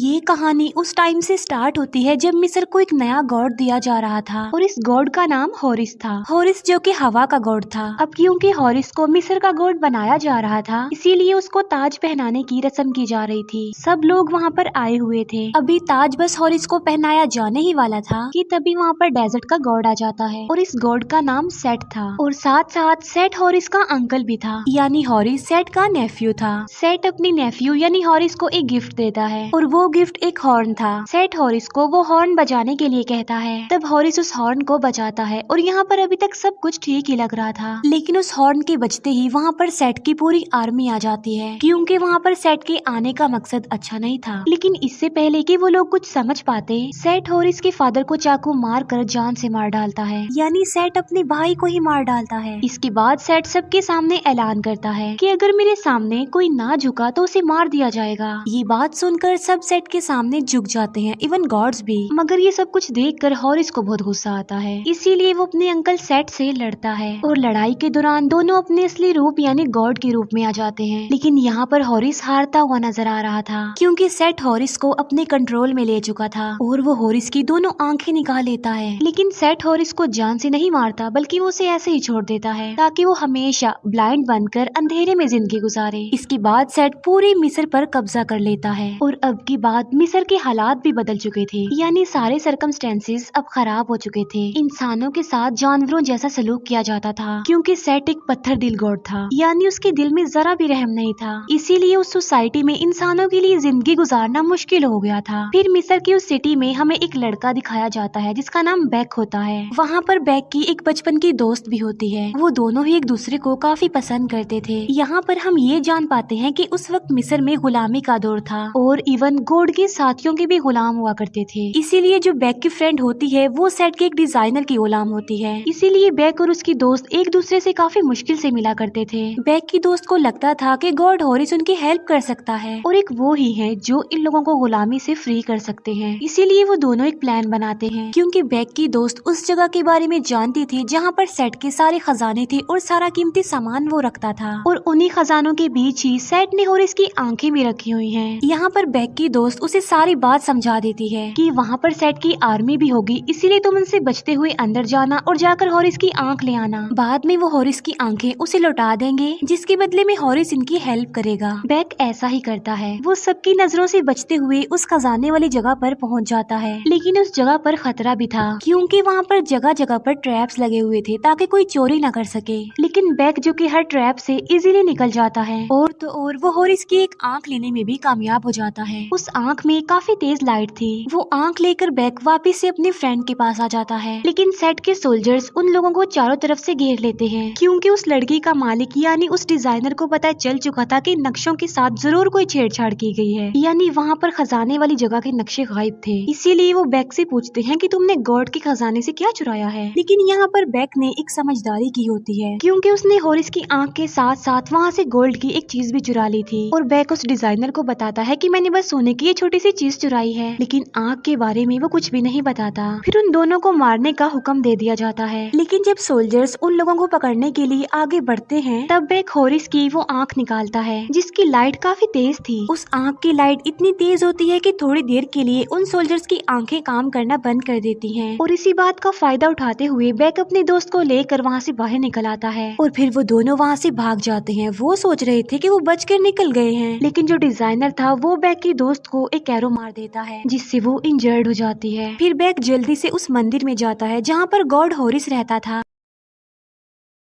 ये कहानी उस टाइम से स्टार्ट होती है जब मिस्र को एक नया गॉड दिया जा रहा था और इस गॉड का नाम हॉरिस था। हॉरिस जो कि हवा का गॉड था। अब क्योंकि हॉरिस को मिस्र का गॉड बनाया जा रहा था, इसीलिए उसको ताज पहनाने की रस्म की जा रही थी। सब लोग वहाँ पर आए हुए थे। अभी ताज बस हॉरिस को पहनाया जाने ही वाला था कि तभी वहाँ पर डेजर्ट का गॉड आ जाता है और इस गॉड का नाम सेट था और साथ साथ सेट हॉरिस का अंकल भी था, यानी हॉरिस सेट का नेफ्यू था। सेट अपनी नेफ्यू यानी हॉरिस को एक गिफ्ट देता है और वो गिफ्ट एक हॉर्न था। सेट हॉरिस को वो हॉर्न बजाने के लिए कहता है। तब हॉरिस उस हॉर्न को बजाता है और यहाँ पर अभी तक सब कुछ ठीक ही लग रहा था। लेकिन उस हॉर्न के बजते ही वहाँ पर सेट की पूरी आर्मी आ जाती है। क्योंकि वहाँ पर सेट के आने का मकसद अच्छा नहीं था। लेकिन इससे पहले कि वो लोग कुछ समझ पाते सेट हॉरिस के फादर को चाकू मार कर जान से मार डालता है। यानी सेट अपने भाई को ही मार डालता है। इसके बाद सेट सबके सामने ऐलान करता है कि अगर मेरे सामने कोई ना झुका तो उसे मार दिया जाएगा। ये बात सुनकर सब सेट के सामने झुक जाते हैं इवन गॉड्स भी। मगर ये सब कुछ देख कर हॉरिस को बहुत गुस्सा आता है। इसीलिए वो अपने अंकल सेट से लड़ता है। और लड़ाई के दौरान दोनों अपने असली रूप, यानी गॉड के रूप में आ जाते हैं। लेकिन यहाँ पर हॉरिस हारता हुआ नज़र आ रहा था, क्योंकि सेट हॉरिस को अपने कंट्रोल में ले चुका था। और वो हॉरिस की दोनों आँखें निकाल लेता है। लेकिन सेट हॉरिस को जान से नहीं मारता, बल्कि वो उसे ऐसे ही छोड़ देता है, ताकि वो हमेशा ब्लाइंड बनकर अंधेरे में ज़िंदगी गुजारे। इसके बाद सेट पूरे मिस्र पर कब्जा कर लेता है। और अब की बात मिस्र के हालात भी बदल चुके थे। यानी सारे सरकमस्टेंसेस अब खराब हो चुके थे। इंसानों के साथ जानवरों जैसा सलूक किया जाता था, क्योंकि सेट एक पत्थर दिल गॉड था। यानी उसके दिल में जरा भी रहम नहीं था। इसीलिए उस सोसाइटी में इंसानों के लिए ज़िंदगी गुजारना मुश्किल हो गया था। फिर मिस्र की उस सिटी में हमें एक लड़का दिखाया जाता है, जिसका नाम बैक होता है। वहाँ पर बैक की एक बचपन की दोस्त भी होती है। वो दोनों ही एक दूसरे को काफ़ी पसंद करते थे। यहाँ पर हम ये जान पाते हैं कि उस वक्त मिस्र में गुलामी का दौर था। और इवन गोड के साथियों के भी गुलाम हुआ करते थे। इसीलिए जो बैक की फ्रेंड होती है वो सेट के एक डिज़ाइनर की गुलाम होती है। इसीलिए बैक और उसकी दोस्त एक दूसरे से काफ़ी मुश्किल से मिला करते थे। बैक की दोस्त को लगता था कि गॉड हॉरिस उनकी हेल्प कर सकता है। और एक वो ही है जो इन लोगों को गुलामी से फ्री कर सकते हैं। इसीलिए वो दोनों एक प्लान बनाते हैं। क्योंकि बैक की दोस्त उस जगह के बारे में जानती थी जहाँ पर सेट के सारे खजाने थे और सारा कीमती सामान वो रखता था। और उन्ही खजानों के बीच ही सेट ने हॉरिस की आँखें भी रखी हुई है। यहाँ पर बैक की दोस्त उसे सारी बात समझा देती है कि वहाँ पर सेट की आर्मी भी होगी, इसीलिए तुम उनसे बचते हुए अंदर जाना और जाकर हॉरिस की आँख ले आना। बाद में वो हॉरिस की आँखें उसे लौटा देंगे, जिसके बदले में हॉरिस इनकी हेल्प करेगा। बैक ऐसा ही करता है। वो सबकी नज़रों से बचते हुए उस खजाने वाली जगह पर पहुँच जाता है। लेकिन उस जगह पर खतरा भी था, क्योंकि वहाँ पर जगह जगह पर ट्रैप्स लगे हुए थे ताकि कोई चोरी न कर सके। लेकिन बैक जो कि हर ट्रैप से इजीली निकल जाता है। और तो और वो हॉरिस की एक आँख लेने में भी कामयाब हो जाता है। उस आँख में काफ़ी तेज लाइट थी। वो आँख लेकर बैक वापिस से अपने फ्रेंड के पास आ जाता है। लेकिन सेट के सोल्जर्स उन लोगों को चारों तरफ़ से घेर लेते हैं। क्योंकि उस लड़की का मालिक, यानी उस डिज़ाइनर को पता चल चुका था कि नक्शों के साथ ज़रूर कोई छेड़छाड़ की गई है। यानी वहाँ पर खजाने वाली जगह के नक्शे गायब थे। इसीलिए वो बैक से पूछते हैं कि तुमने गॉड के खजाने से क्या चुराया है? लेकिन यहाँ पर बैक ने एक समझदारी की होती है। क्योंकि उसने हॉरिस की आँख के साथ साथ वहाँ से गोल्ड की एक चीज़ भी चुरा ली थी। और बैक उस डिज़ाइनर को बताता है कि मैंने बस सोने की ये छोटी सी चीज़ चुराई है। लेकिन आँख के बारे में वो कुछ भी नहीं बताता। फिर उन दोनों को मारने का हुक्म दे दिया जाता है। लेकिन जब सोल्जर्स उन लोगों को पकड़ने के लिए आगे बढ़ते हैं, तब बैक हॉरिस की वो आँख निकालता है, जिसकी लाइट काफ़ी तेज थी। उस आँख की लाइट इतनी तेज होती है की थोड़ी देर के लिए उन सोल्जर्स की आँखें काम करना बंद कर देती है। और इसी बात का फ़ायदा उठाते हुए बैक अपने दोस्त को लेकर वहाँ से बाहर निकल आता है। और फिर वो दोनों वहाँ से भाग जाते हैं। वो सोच रहे थे कि वो बचकर निकल गए हैं। लेकिन जो डिज़ाइनर था, वो बैक की दोस्त को एक एरो मार देता है, जिससे वो इंजर्ड हो जाती है। फिर बैग जल्दी से उस मंदिर में जाता है, जहाँ पर गॉड होरिस रहता था।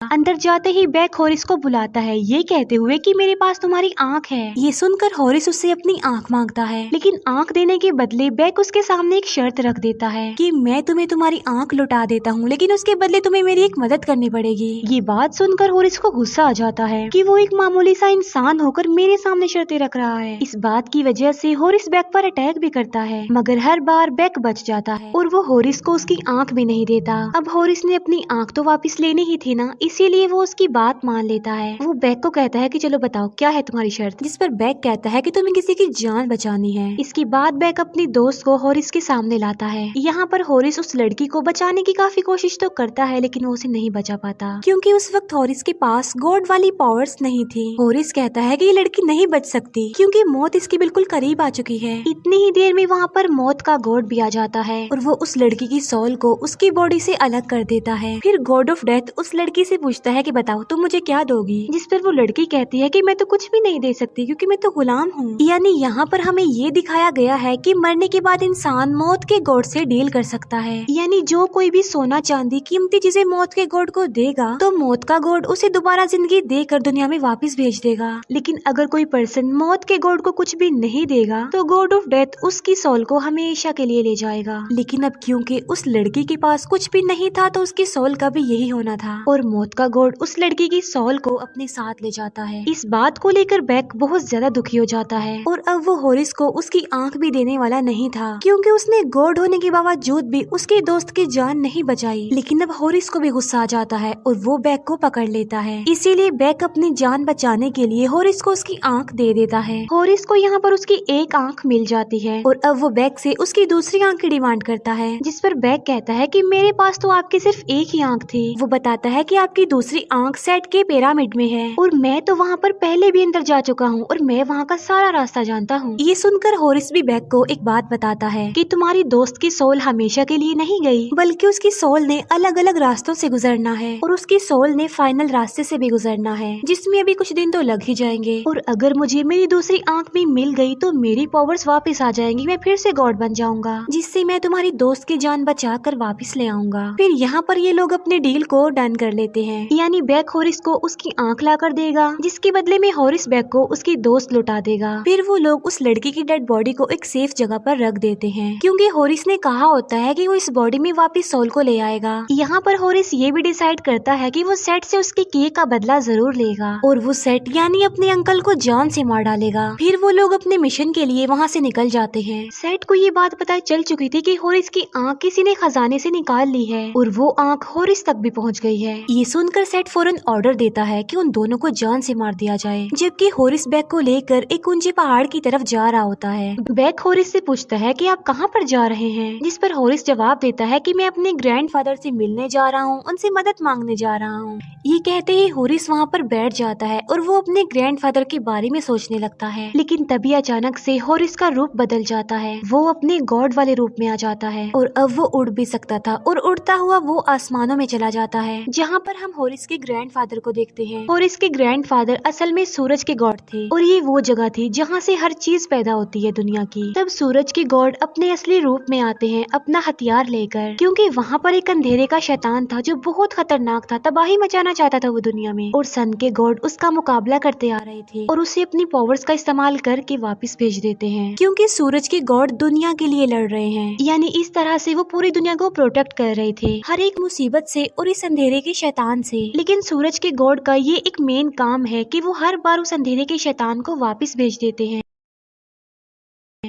अंदर जाते ही बैक हॉरिस को बुलाता है। ये कहते हुए कि मेरे पास तुम्हारी आँख है। ये सुनकर हॉरिस उससे अपनी आँख माँगता है। लेकिन आँख देने के बदले बैक उसके सामने एक शर्त रख देता है। कि मैं तुम्हें तुम्हारी आँख लौटा देता हूँ लेकिन उसके बदले तुम्हें मेरी एक मदद करनी पड़ेगी। ये बात सुनकर हॉरिस को गुस्सा आ जाता है की वो एक मामूली सा इंसान होकर मेरे सामने शर्तें रख रहा है। इस बात की वजह से हॉरिस बैक पर अटैक भी करता है मगर हर बार बैक बच जाता है और वो हॉरिस को उसकी आँख भी नहीं देता। अब हॉरिस ने अपनी आँख तो वापिस लेनी ही थी ना इसीलिए वो उसकी बात मान लेता है। वो बैग को कहता है कि चलो बताओ क्या है तुम्हारी शर्त? जिस पर बैग कहता है कि तुम्हें किसी की जान बचानी है। इसके बाद बैग अपनी दोस्त को हॉरिस के सामने लाता है। यहाँ पर हॉरिस उस लड़की को बचाने की काफ़ी कोशिश तो करता है लेकिन वो उसे नहीं बचा पाता। क्योंकि उस वक्त हॉरिस के पास गॉड वाली पावर्स नहीं थी। हॉरिस कहता है कि ये लड़की नहीं बच सकती क्योंकि मौत इसके बिल्कुल करीब आ चुकी है। इतनी ही देर में वहाँ पर मौत का गॉड भी आ जाता है। और वो उस लड़की की सोल को उसकी बॉडी से अलग कर देता है। फिर गॉड ऑफ़ डेथ उस लड़की से पूछता है कि बताओ, तुम मुझे क्या दोगी? जिस पर वो लड़की कहती है कि मैं तो कुछ भी नहीं दे सकती क्योंकि मैं तो गुलाम हूँ। यानी यहाँ पर हमें ये दिखाया गया है कि मरने के बाद इंसान मौत के गॉड से डील कर सकता है। यानी जो कोई भी सोना चांदी कीमती चीज़ें मौत के गॉड को देगा तो मौत का गॉड उसे दोबारा ज़िंदगी देकर दुनिया में वापस भेज देगा। लेकिन अगर कोई पर्सन मौत के गॉड को कुछ भी नहीं देगा तो गॉड ऑफ़ डेथ उसकी सोल को हमेशा के लिए ले जाएगा। लेकिन अब क्योंकि उस लड़की के पास कुछ भी नहीं था तो उसकी सोल का भी यही होना था। और मौत का गोड उस लड़की की सोल को अपने साथ ले जाता है। इस बात को लेकर बैक बहुत ज़्यादा दुखी हो जाता है। और अब वो होरिस को उसकी आँख भी देने वाला नहीं था, क्योंकि उसने गॉड होने के बावजूद भी उसके दोस्त की जान नहीं बचाई। लेकिन अब होरिस को भी गुस्सा आ जाता है और वो बैग को पकड़ लेता है। इसीलिए बैग अपनी जान बचाने के लिए होरिस को उसकी आँख दे देता है। होरिस को यहाँ पर उसकी एक आँख मिल जाती है और अब वो बैग से उसकी दूसरी आँख की डिमांड करता है, जिस पर बैग कहता है कि मेरे पास तो आपकी सिर्फ़ एक ही आँख थी। वो बताता है कि आपकी दूसरी आँख सेट के पिरामिड में है। और मैं तो वहाँ पर पहले भी अंदर जा चुका हूँ और मैं वहाँ का सारा रास्ता जानता हूँ। ये सुनकर होरिस भी बैग को एक बात बताता है कि तुम्हारी दोस्त की सोल हमेशा के लिए नहीं गई बल्कि उसकी सोल ने अलग अलग रास्तों से गुजरना है और उसकी सोल ने फाइनल रास्ते से भी गुजरना है जिसमें अभी कुछ दिन तो लग ही जाएँगे। और अगर मुझे मेरी दूसरी आँख भी मिल गई तो मेरी पावर्स वापस आ जाएँगी मैं फिर से गॉड बन जाऊँगा जिससे मैं तुम्हारी दोस्त की जान बचा कर वापिस ले आऊँगा। फिर यहाँ पर ये लोग अपने डील को डन कर लेते हैं। यानी बैक होरिस को उसकी आँख ला कर देगा जिसके बदले में होरिस बैग को उसकी दोस्त लुटा देगा। फिर वो लोग उस लड़की की डेड बॉडी को एक सेफ़ जगह पर रख देते हैं क्योंकि होरिस ने कहा होता है कि वो इस बॉडी में वापस सोल को ले आएगा। यहाँ पर होरिस ये भी डिसाइड करता है कि वो सेट से उसके किए का बदला ज़रूर लेगा। और वो सेट यानी अपने अंकल को जान से मार डालेगा। फिर वो लोग अपने मिशन के लिए वहाँ से निकल जाते हैं। सेट को ये बात पता चल चुकी थी कि होरिस की आँख किसी ने खजाने से निकाल ली है और वो आँख होरिस तक भी पहुँच गई है। ये सुनकर सेट फ़ौरन ऑर्डर देता है कि उन दोनों को जान से मार दिया जाए। जबकि होरिस बैग को लेकर एक ऊँचे पहाड़ की तरफ़ जा रहा होता है। बैग होरिस से पूछता है कि आप कहाँ पर जा रहे हैं, जिस पर होरिस जवाब देता है कि मैं अपने ग्रैंडफादर से मिलने जा रहा हूँ, उनसे मदद मांगने जा रहा हूँ। ये कहते ही होरिस वहाँ पर बैठ जाता है और वो अपने ग्रैंडफादर के बारे में सोचने लगता है। लेकिन तभी अचानक से होरिस का रूप बदल जाता है। वो अपने गॉड वाले रूप में आ जाता है और अब वो उड़ भी सकता था और उड़ता हुआ वो आसमानों में चला जाता है, जहाँ पर हम होरिस के ग्रैंडफादर को देखते हैं। होरिस के ग्रैंडफादर असल में सूरज के गॉड थे और ये वो जगह थी जहाँ से हर चीज़ पैदा होती है दुनिया की। तब सूरज के गॉड अपने असली रूप में आते हैं अपना हथियार लेकर क्योंकि वहाँ पर एक अंधेरे का शैतान था जो बहुत खतरनाक था तबाही मचाना चाहता था वो दुनिया में। और सन के गॉड उसका मुकाबला करते आ रहे थे और उसे अपनी पावर्स का इस्तेमाल करके वापस भेज देते हैं। क्योंकि सूरज के गॉड दुनिया के लिए लड़ रहे हैं। यानी इस तरह से वो पूरी दुनिया को प्रोटेक्ट कर रहे थे। हर एक मुसीबत से और इस अंधेरे के शैतान से। लेकिन सूरज के गॉड का ये एक मेन काम है कि वो हर बार उस अंधेरे के शैतान को वापस भेज देते हैं।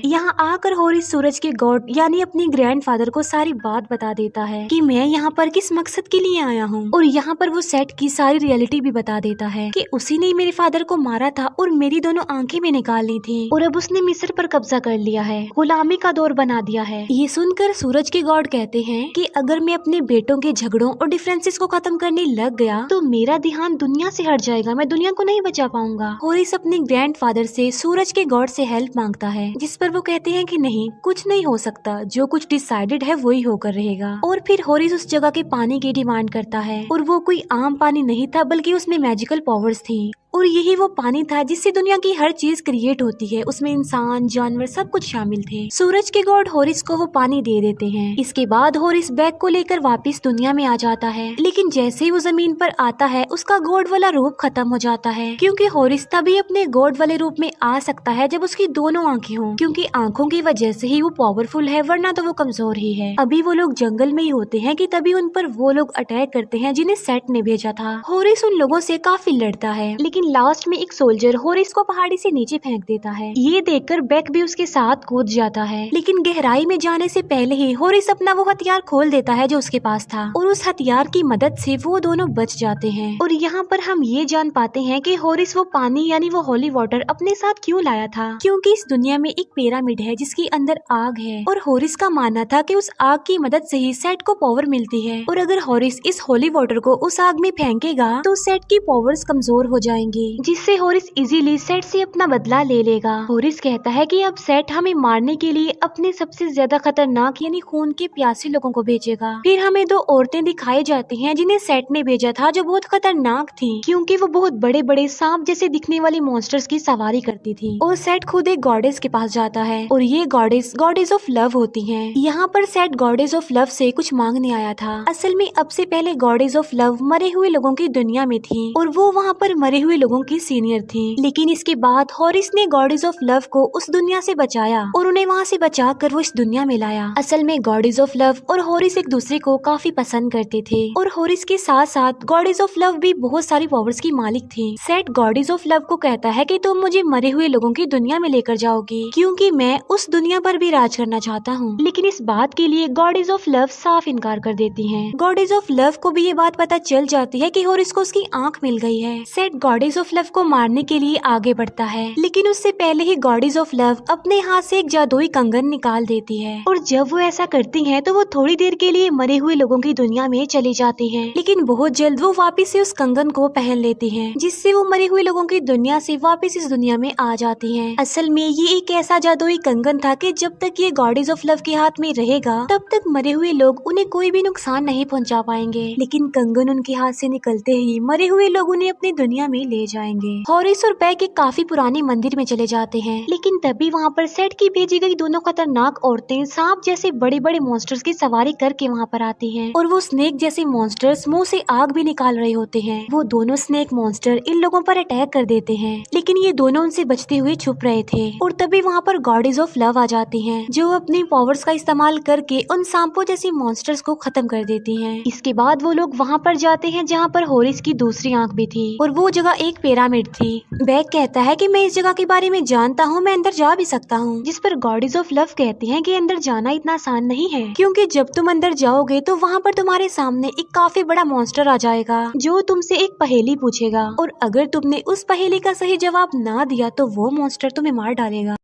यहाँ आकर होरिस सूरज के गॉड यानी अपने ग्रैंडफादर को सारी बात बता देता है कि मैं यहाँ पर किस मकसद के लिए आया हूँ। और यहाँ पर वो सेट की सारी रियलिटी भी बता देता है कि उसी ने मेरे फादर को मारा था और मेरी दोनों आँखें भी निकाल ली थी। और अब उसने मिस्र पर कब्जा कर लिया है, गुलामी का दौर बना दिया है। ये सुनकर सूरज के गॉड कहते हैं कि अगर मैं अपने बेटों के झगड़ों और डिफरेंसेस को खत्म करने लग गया तो मेरा ध्यान दुनिया से हट जाएगा, मैं दुनिया को नहीं बचा पाऊँगा। होरिस अपने ग्रैंड फादर से, सूरज के गॉड से हेल्प माँगता है, जिस पर पर वो कहते हैं कि नहीं, कुछ नहीं हो सकता। जो कुछ डिसाइडेड है, वही होकर रहेगा। और फिर होरिस उस जगह के पानी की डिमांड करता है। और वो कोई आम पानी नहीं था, बल्कि उसमें मैजिकल पावर्स थी। और यही वो पानी था जिससे दुनिया की हर चीज़ क्रिएट होती है। उसमें इंसान, जानवर सब कुछ शामिल थे। सूरज के गॉड होरिस को वो पानी दे देते हैं। इसके बाद होरिस बैग को लेकर वापस दुनिया में आ जाता है। लेकिन जैसे ही वो ज़मीन पर आता है, उसका गॉड वाला रूप खत्म हो जाता है। क्योंकि होरिस तभी अपने गॉड वाले रूप में आ सकता है जब उसकी दोनों आँखें हों। क्योंकि उनकी आँखों की वजह से ही वो पावरफुल है, वरना तो वो कमज़ोर ही है। अभी वो लोग जंगल में ही होते हैं कि तभी उन पर वो लोग अटैक करते हैं जिन्हें सेट ने भेजा था। होरिस उन लोगों से काफ़ी लड़ता है, लेकिन लास्ट में एक सोल्जर होरिस को पहाड़ी से नीचे फेंक देता है। ये देखकर बैक भी उसके साथ कूद जाता है। लेकिन गहराई में जाने से पहले ही होरिस अपना वो हथियार खोल देता है जो उसके पास था, और उस हथियार की मदद से वो दोनों बच जाते हैं। और यहाँ पर हम ये जान पाते हैं कि होरिस वो पानी यानी वो होली वाटर अपने साथ क्यों लाया था? क्योंकि इस दुनिया में एक पिरामिड है, जिसके अंदर आग है। और होरिस का मानना था कि उस आग की मदद से ही सेट को पावर मिलती है। और अगर होरिस इस होली वाटर को उस आग में फेंकेगा तो सेट की पावर्स कमज़ोर हो जाएँगी। जिससे होरिस इजीली सेट से अपना बदला ले लेगा। होरिस कहता है कि अब सेट हमें मारने के लिए अपने सबसे ज़्यादा खतरनाक, यानी खून के प्यासे लोगों को भेजेगा। फिर हमें दो औरतें दिखाई जाती हैं, जिन्हें सेट ने भेजा था, जो बहुत खतरनाक थी, क्योंकि वो बहुत बड़े बड़े सांप जैसे दिखने वाली मॉन्स्टर्स की सवारी करती थी। और सेट खुद एक गॉडेस के पास जाता है। और ये गॉडेस गॉडेस ऑफ़ लव होती है। यहाँ पर सेट गॉडेस ऑफ़ लव से कुछ मांगने आया था। असल में अब से पहले गॉडेस ऑफ़ लव मरे हुए लोगों की दुनिया में थी। और वो वहाँ पर मरे हुए लोगों की सीनियर थी। लेकिन इसके बाद हॉरिस ने गॉडेस ऑफ़ लव को उस दुनिया से बचाया। और उन्हें वहाँ से बचा कर वो इस दुनिया में लाया। असल में गॉडेस ऑफ़ लव और हॉरिस एक दूसरे को काफ़ी पसंद करते थे। और हॉरिस के साथ साथ गॉडेस ऑफ़ लव भी बहुत सारी पावर्स की मालिक थी। सेट गॉडेस ऑफ़ लव को कहता है कि तुम मुझे मरे हुए लोगों की दुनिया में लेकर जाओगी। क्योंकि मैं उस दुनिया पर भी राज करना चाहता हूँ। लेकिन इस बात के लिए गॉडेज ऑफ़ लव साफ़ इनकार कर देती हैं। गॉडेज ऑफ़ लव को भी ये बात पता चल जाती है कि हॉरिस को उसकी आँख मिल गई है। सेट गॉडेज ऑफ़ लव को मारने के लिए आगे बढ़ता है। लेकिन उससे पहले ही गॉडेज ऑफ़ लव अपने हाथ से एक जादुई कंगन निकाल देती है। और जब वो ऐसा करती है तो वो थोड़ी देर के लिए मरे हुए लोगों की दुनिया में चली जाती है। लेकिन बहुत जल्द वो वापिस से उस कंगन को पहन लेती है जिससे वो मरे हुए लोगों की दुनिया से वापिस इस दुनिया में आ जाती है। असल में ये एक ऐसा जादुई कंगन था कि जब तक ये गॉडेज ऑफ़ लव के हाथ में रहेगा, तब तक मरे हुए लोग उन्हें कोई भी नुकसान नहीं पहुँचा पाएँगे। लेकिन कंगन उनके हाथ से निकलते ही मरे हुए लोग उन्हें अपनी दुनिया में ले जाएँगे। हॉरिस और बैक एक काफ़ी पुराने मंदिर में चले जाते हैं, लेकिन तभी वहाँ पर सेट की भेजी गई दोनों खतरनाक औरतें सांप जैसे बड़े बड़े मॉन्स्टर्स की सवारी करके वहाँ पर आती है और वो स्नेक जैसे मॉन्स्टर्स मुँह से आग भी निकाल रहे होते हैं। वो दोनों स्नेक मॉन्स्टर इन लोगों पर अटैक कर देते हैं, लेकिन ये दोनों उनसे बचते हुए छुप रहे थे और तभी वहाँ पर गॉडेज ऑफ़ लव आ जाती है, जो अपनी पावर्स का इस्तेमाल करके उन सांपों जैसी मॉन्स्टर्स को खत्म कर देती हैं। इसके बाद वो लोग वहाँ पर जाते हैं, जहाँ पर होरिस की दूसरी आँख भी थी। और वो जगह एक पिरामिड थी। बैग कहता है कि मैं इस जगह के बारे में जानता हूँ, मैं अंदर जा भी सकता हूँ। जिस पर गॉडेज ऑफ़ लव कहती है की अंदर जाना इतना आसान नहीं है। क्यूँकी जब तुम अंदर जाओगे तो वहाँ पर तुम्हारे सामने एक काफ़ी बड़ा मॉन्स्टर आ जाएगा, जो तुमसे एक पहेली पूछेगा। और अगर तुमने उस पहेली का सही जवाब ना दिया तो वो मॉन्स्टर तुम्हें मार डालेगा।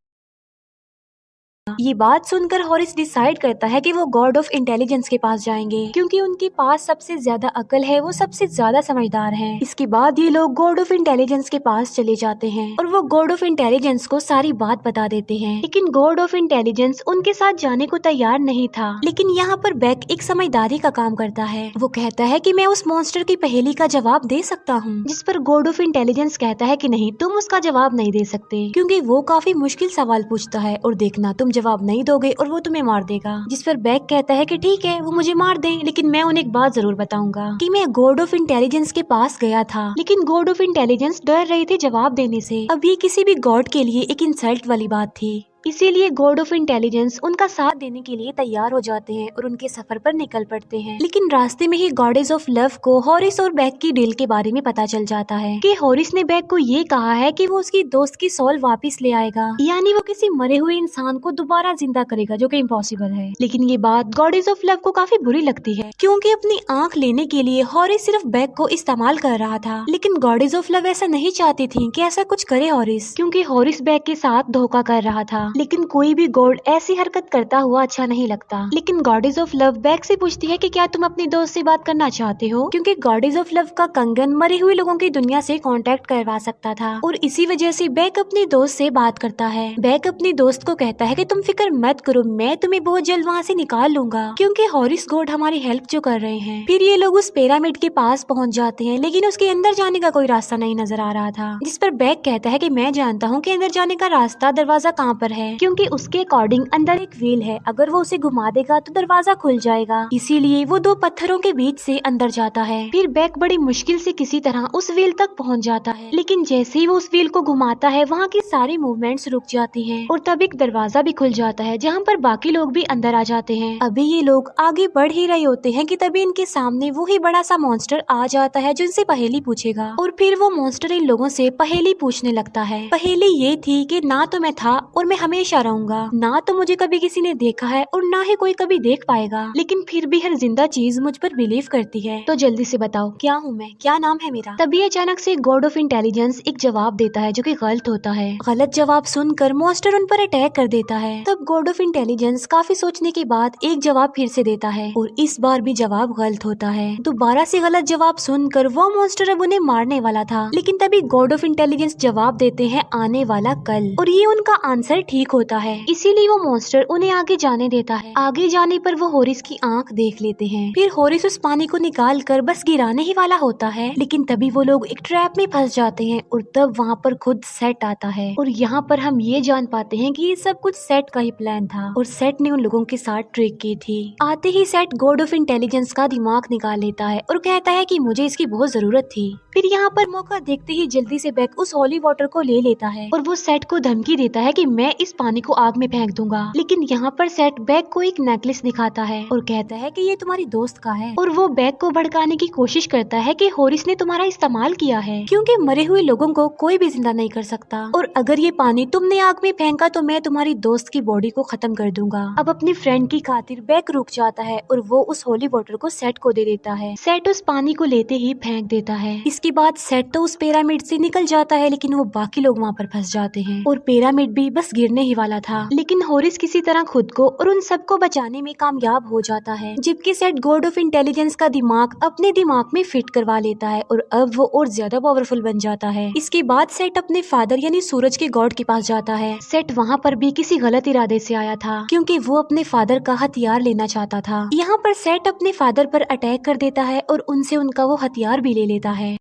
ये बात सुनकर हॉरिस डिसाइड करता है कि वो गॉड ऑफ़ इंटेलिजेंस के पास जाएँगे, क्योंकि उनके पास सबसे ज़्यादा अकल है, वो सबसे ज़्यादा समझदार है। इसके बाद ये लोग गॉड ऑफ़ इंटेलिजेंस के पास चले जाते हैं और वो गॉड ऑफ़ इंटेलिजेंस को सारी बात बता देते हैं। लेकिन गॉड ऑफ़ इंटेलिजेंस उनके साथ जाने को तैयार नहीं था, लेकिन यहाँ पर बैक एक समझदारी का काम करता है। वो कहता है की मैं उस मॉन्स्टर की पहेली का जवाब दे सकता हूँ, जिस पर गॉड ऑफ़ इंटेलिजेंस कहता है की नहीं, तुम उसका जवाब नहीं दे सकते, क्यूँकी वो काफ़ी मुश्किल सवाल पूछता है और देखना तुम जवाब नहीं दोगे और वो तुम्हें मार देगा। जिस पर बैग कहता है की ठीक है, वो मुझे मार दे, लेकिन मैं उन्हें एक बात ज़रूर बताऊँगा की मैं गॉड ऑफ़ इंटेलिजेंस के पास गया था, लेकिन गॉड ऑफ़ इंटेलिजेंस डर रहे थे जवाब देने से। अब ये किसी भी गॉड के लिए एक इंसल्ट वाली बात थी। इसीलिए गॉड ऑफ़ इंटेलिजेंस उनका साथ देने के लिए तैयार हो जाते हैं और उनके सफ़र पर निकल पड़ते हैं। लेकिन रास्ते में ही गॉडेज ऑफ़ लव को हॉरिस और बैग की डील के बारे में पता चल जाता है कि हॉरिस ने बैग को ये कहा है कि वो उसकी दोस्त की सोल वापस ले आएगा। यानी वो किसी मरे हुए इंसान को दोबारा ज़िंदा करेगा, जो की इम्पॉसिबल है। लेकिन ये बात गॉडेज ऑफ़ लव को काफ़ी बुरी लगती है, क्यूँकी अपनी आँख लेने के लिए हॉरिस सिर्फ़ बैग को इस्तेमाल कर रहा था। लेकिन गॉडेज ऑफ़ लव ऐसा नहीं चाहती थी की ऐसा कुछ करे हॉरिस क्यूँकी हॉरिस बैग के साथ धोखा कर रहा था। लेकिन कोई भी गॉड ऐसी हरकत करता हुआ अच्छा नहीं लगता। लेकिन गॉडेज ऑफ़ लव बैग से पूछती है कि क्या तुम अपनी दोस्त से बात करना चाहते हो? क्योंकि गॉडेज ऑफ़ लव का कंगन मरे हुए लोगों की दुनिया से कांटेक्ट करवा सकता था। और इसी वजह से बैग अपनी दोस्त से बात करता है। बैग अपनी दोस्त को कहता है कि तुम फ़िक्र मत करो, मैं तुम्हें बहुत जल्द वहाँ से निकाल लूँगा। क्योंकि हॉरिस गोड हमारी हेल्प जो कर रहे हैं। फिर ये लोग उस पिरामिड के पास पहुँच जाते हैं, लेकिन उसके अंदर जाने का कोई रास्ता नहीं नज़र आ रहा था। जिस पर बैग कहता है की मैं जानता हूँ की अंदर जाने का रास्ता दरवाज़ा कहाँ पर है? है, क्योंकि उसके अकॉर्डिंग अंदर एक व्हील है। अगर वो उसे घुमा देगा तो दरवाज़ा खुल जाएगा। इसीलिए वो दो पत्थरों के बीच से अंदर जाता है। फिर बैक बड़ी मुश्किल से किसी तरह उस व्हील तक पहुँच जाता है। लेकिन जैसे ही वो उस व्हील को घुमाता है, वहाँ की सारी मूवमेंट्स रुक जाती हैं और तब एक दरवाज़ा भी खुल जाता है, जहाँ पर बाकी लोग भी अंदर आ जाते हैं। अभी ये लोग आगे बढ़ ही रहे होते हैं कि तभी इनके सामने वो ही बड़ा सा मॉन्स्टर आ जाता है, जो इनसे पहेली पूछेगा। और फिर वो मॉन्स्टर इन लोगों से पहेली पूछने लगता है। पहेली ये थी कि ना तो मैं था और मैं हमेशा रहूँगा। ना तो मुझे कभी किसी ने देखा है और ना ही कोई कभी देख पाएगा। लेकिन फिर भी हर ज़िंदा चीज़ मुझ पर बिलीव करती है। तो जल्दी से बताओ, क्या हूँ मैं? क्या नाम है मेरा? तभी अचानक से गॉड ऑफ़ इंटेलिजेंस एक जवाब देता है जो कि गलत होता है। गलत जवाब सुनकर मॉन्स्टर उन पर अटैक कर देता है। तब गॉड ऑफ़ इंटेलिजेंस काफ़ी सोचने के बाद एक जवाब फिर से देता है और इस बार भी जवाब गलत होता है। दोबारा से गलत जवाब सुनकर वो मॉन्स्टर अब उन्हें मारने वाला था। लेकिन तभी गॉड ऑफ़ इंटेलिजेंस जवाब देते हैं आने वाला कल और ये उनका आंसर ठीक होता है। इसीलिए वो मॉन्स्टर उन्हें आगे जाने देता है। आगे जाने पर वो होरिस की आँख देख लेते हैं। फिर होरिस उस पानी को निकाल कर बस गिराने ही वाला होता है। लेकिन तभी वो लोग एक ट्रैप में फंस जाते हैं और तब वहाँ पर खुद सेट आता है। और यहाँ पर हम ये जान पाते हैं कि ये सब कुछ सेट का ही प्लान था। और सेट ने उन लोगों के साथ ट्रिक की थी। आते ही सेट गॉड ऑफ़ इंटेलिजेंस का दिमाग निकाल लेता है और कहता है कि मुझे इसकी बहुत ज़रूरत थी। फिर यहाँ पर मौका देखते ही जल्दी से बैग उस होली वाटर को ले लेता है। और वो सेट को धमकी देता है कि मैं इस पानी को आग में फेंक दूँगा। लेकिन यहाँ पर सेट बैग को एक नेकलेस दिखाता है और कहता है कि ये तुम्हारी दोस्त का है। और वो बैग को भड़काने की कोशिश करता है कि होरिस ने तुम्हारा इस्तेमाल किया है। क्योंकि मरे हुए लोगों को कोई भी ज़िंदा नहीं कर सकता। और अगर ये पानी तुमने आग में फेंका तो मैं तुम्हारी दोस्त की बॉडी को खत्म कर दूँगा। अब अपनी फ्रेंड की खातिर बैग रुक जाता है और वो उस होली वाटर को सेट को दे देता है। सेट उस पानी को लेते ही फेंक देता है। इसके बाद सेट तो उस पिरामिड से निकल जाता है, लेकिन वो बाकी लोग वहाँ पर फंस जाते हैं। और पिरामिड भी बस गिरने ही वाला था। लेकिन होरिस किसी तरह खुद को और उन सबको बचाने में कामयाब हो जाता है। जबकि सेट गॉड ऑफ़ इंटेलिजेंस का दिमाग अपने दिमाग में फिट करवा लेता है और अब वो और ज़्यादा पावरफुल बन जाता है। इसके बाद सेट अपने फादर यानी सूरज के गॉड के पास जाता है। सेट वहाँ पर भी किसी गलत इरादे से आया था, क्योंकि वो अपने फादर का हथियार लेना चाहता था। यहाँ पर सेट अपने फादर पर अटैक कर देता है और उनसे उनका वो हथियार भी ले लेता है।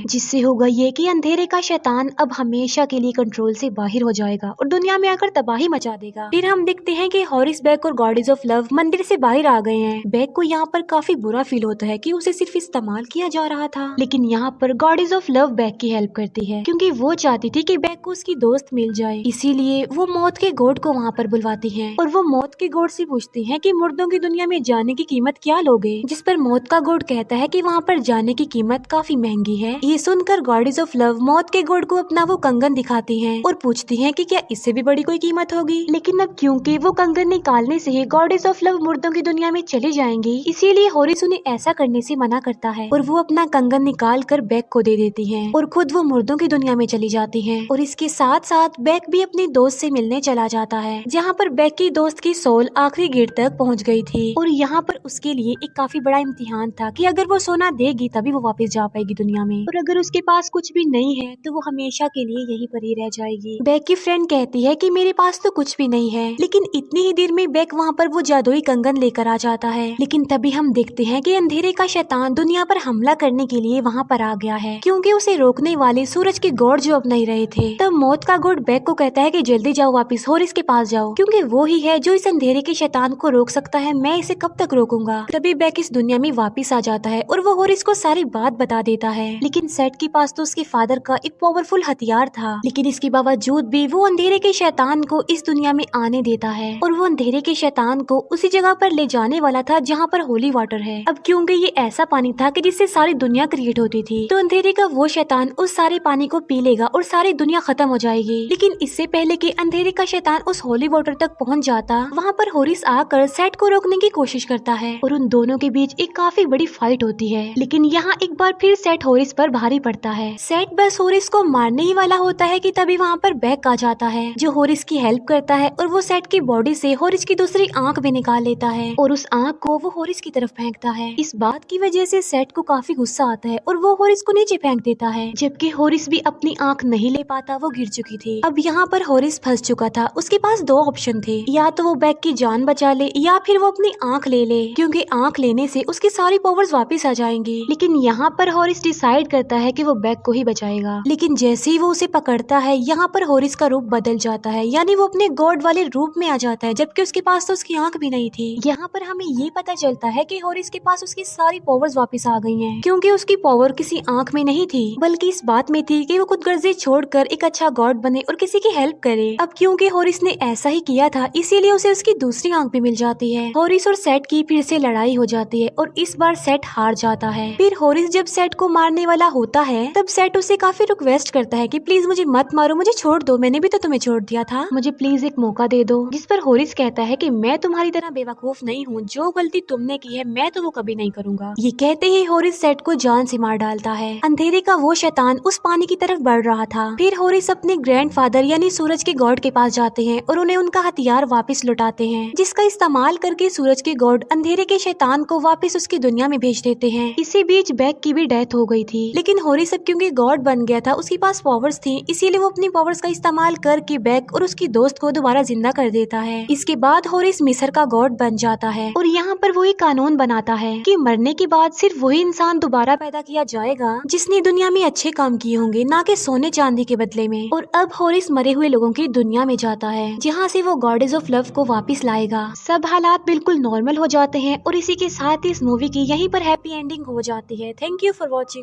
जिससे होगा ये कि अंधेरे का शैतान अब हमेशा के लिए कंट्रोल से बाहर हो जाएगा और दुनिया में आकर तबाही मचा देगा। फिर हम देखते हैं कि हॉरिस बैग और गॉडेज ऑफ़ लव मंदिर से बाहर आ गए हैं। बैग को यहाँ पर काफ़ी बुरा फील होता है कि उसे सिर्फ़ इस्तेमाल किया जा रहा था। लेकिन यहाँ पर गॉडेज ऑफ़ लव बैग की हेल्प करती है, क्योंकि वो चाहती थी कि बैग को उसकी दोस्त मिल जाए। इसीलिए वो मौत के गोड को वहाँ पर बुलवाती है और वो मौत के गोड से पूछती है की मुर्दों की दुनिया में जाने की कीमत क्या लोगे? जिस पर मौत का गोड कहता है की वहाँ पर जाने की कीमत काफ़ी महँगी है। ये सुनकर गॉडेज ऑफ़ लव मौत के गोड को अपना वो कंगन दिखाती हैं और पूछती हैं कि क्या इससे भी बड़ी कोई कीमत होगी? लेकिन अब क्योंकि वो कंगन निकालने से ही गॉडेज ऑफ़ लव मुर्दों की दुनिया में चली जाएँगी, इसीलिए होरिस उन्हें ऐसा करने से मना करता है और वो अपना कंगन निकाल कर बैग को दे देती है और खुद वो मुर्दों की दुनिया में चली जाती है और इसके साथ साथ बैग भी अपनी दोस्त से मिलने चला जाता है, जहाँ पर बैग की दोस्त की सोल आखिरी गेट तक पहुँच गई थी और यहाँ पर उसके लिए एक काफ़ी बड़ा इम्तिहान था की अगर वो सोना देगी तभी वो वापस जा पाएगी दुनिया में। और अगर उसके पास कुछ भी नहीं है तो वो हमेशा के लिए यहीं पर ही रह जाएगी। बैग की फ्रेंड कहती है कि मेरे पास तो कुछ भी नहीं है, लेकिन इतनी ही देर में बैग वहाँ पर वो जादुई कंगन लेकर आ जाता है। लेकिन तभी हम देखते हैं कि अंधेरे का शैतान दुनिया पर हमला करने के लिए वहाँ पर आ गया है, क्योंकि उसे रोकने वाले सूरज के गौड़ जो अब नहीं रहे थे। तब मौत का गोड बैग को कहता है कि जल्दी जाओ वापिस और इसके पास जाओ, क्योंकि वो ही है जो इस अंधेरे के शैतान को रोक सकता है। मैं इसे कब तक रोकूँगा? तभी बैग इस दुनिया में वापिस आ जाता है और वो होरिस को सारी बात बता देता है। लेकिन सेट के पास तो उसके फादर का एक पावरफुल हथियार था। लेकिन इसके बावजूद भी वो अंधेरे के शैतान को इस दुनिया में आने देता है और वो अंधेरे के शैतान को उसी जगह पर ले जाने वाला था जहाँ पर होली वाटर है। अब क्योंकि ये ऐसा पानी था कि जिससे सारी दुनिया क्रिएट होती थी? तो अंधेरे का वो शैतान उस सारे पानी को पी लेगा और सारी दुनिया खत्म हो जाएगी। लेकिन इससे पहले की अंधेरे का शैतान उस होली वाटर तक पहुँच जाता, वहाँ पर होरिस आकर सेट को रोकने की कोशिश करता है और उन दोनों के बीच एक काफ़ी बड़ी फाइट होती है। लेकिन यहाँ एक बार फिर सेट होरिस पर भारी पड़ता है। सेट बस होरिस को मारने ही वाला होता है कि तभी वहाँ पर बैक आ जाता है, जो होरिस की हेल्प करता है और वो सेट की बॉडी से होरिस की दूसरी आँख भी निकाल लेता है और उस आँख को वो होरिस की तरफ़ फेंकता है। इस बात की वजह से सेट को काफ़ी गुस्सा आता है और वो होरिस को नीचे फेंक देता है, जबकि होरिस भी अपनी आँख नहीं ले पाता, वो गिर चुकी थी। अब यहाँ पर होरिस फंस चुका था, उसके पास दो ऑप्शन थे, या तो वो बैग की जान बचा ले, या फिर वो अपनी आँख ले ले, क्योंकि आँख लेने से उसकी सारी पावर्स वापस आ जाएँगी। लेकिन यहाँ पर होरिस डिसाइड करता करता है कि वो बैग को ही बचाएगा। लेकिन जैसे ही वो उसे पकड़ता है, यहाँ पर होरिस का रूप बदल जाता है, यानी वो अपने गॉड वाले रूप में आ जाता है, जबकि उसके पास तो उसकी आँख भी नहीं थी। यहाँ पर हमें ये पता चलता है की होरिस के पास उसकी सारी पावर्स वापस आ गई है, क्यूँकी उसकी पावर किसी आँख में नहीं थी, बल्कि इस बात में थी की वो खुद गर्जी छोड़कर एक अच्छा गॉड बने और किसी की हेल्प करे। अब क्यूँकी होरिस ने ऐसा ही किया था, इसीलिए उसे उसकी दूसरी आँख भी मिल जाती है। होरिस और सेट की फिर से लड़ाई हो जाती है और इस बार सेट हार जाता है। फिर होरिस जब सेट को मारने वाला होता है तब सेट उसे काफ़ी रिक्वेस्ट करता है कि प्लीज़ मुझे मत मारो मुझे छोड़ दो मैंने भी तो तुम्हें छोड़ दिया था। मुझे प्लीज़ एक मौका दे दो जिस पर होरिस कहता है कि मैं तुम्हारी तरह बेवकूफ़ नहीं हूँ जो गलती तुमने की है मैं तो वो कभी नहीं करूँगा। ये कहते ही होरिस सेट को जान से मार डालता है। अंधेरे का वो शैतान उस पानी की तरफ़ बढ़ रहा था। फिर होरिस अपने ग्रैंड फादर यानी सूरज के गॉड के पास जाते हैं और उन्हें उनका हथियार वापस लुटाते हैं जिसका इस्तेमाल करके सूरज के गॉड अंधेरे के शैतान को वापस उसकी दुनिया में भेज देते हैं। इसी बीच बैग की भी डेथ हो गई थी। लेकिन होरिस अब क्योंकि गॉड बन गया था, उसके पास पावर्स थी, इसीलिए वो अपनी पावर्स का इस्तेमाल करके बैक और उसकी दोस्त को दोबारा ज़िंदा कर देता है। इसके बाद होरिस मिसर का गॉड बन जाता है और यहाँ पर वही कानून बनाता है कि मरने के बाद सिर्फ़ वही इंसान दोबारा पैदा किया जाएगा, जिसने दुनिया में अच्छे काम किए होंगे, ना कि सोने चांदी के बदले में। और अब होरिस मरे हुए लोगों की दुनिया में जाता है, जहाँ से वो गॉडेज ऑफ़ लव को वापस लाएगा। सब हालात बिल्कुल नॉर्मल हो जाते हैं और इसी के साथ इस मूवी की यहीं पर हैप्पी एंडिंग हो जाती है। Thank you for watching